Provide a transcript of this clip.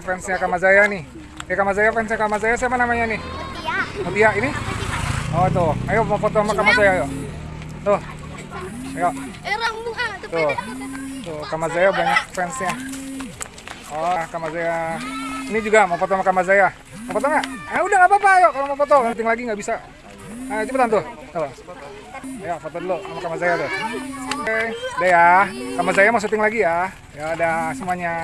fansnya Kamazaya nih. Eh Kamazaya fansnya Kamazaya siapa namanya nih? Mutia. Mutia ini? Oh tuh, ayo mau foto sama Kamazaya ayo. Tuh. Ayo, eh, tuh tuh. Kamazaya banyak fansnya. Oh, Kamazaya. Ini juga mau foto sama Kamazaya. Mau foto nggak? Eh udah nggak apa-apa, ayo kalau mau foto. Meeting lagi nggak bisa. Ayo cepetan tuh. Tuh. Ya foto dulu sama Kamazaya tuh. Oke, udah ya. Kamazaya mau syuting lagi ya. Ya udah semuanya.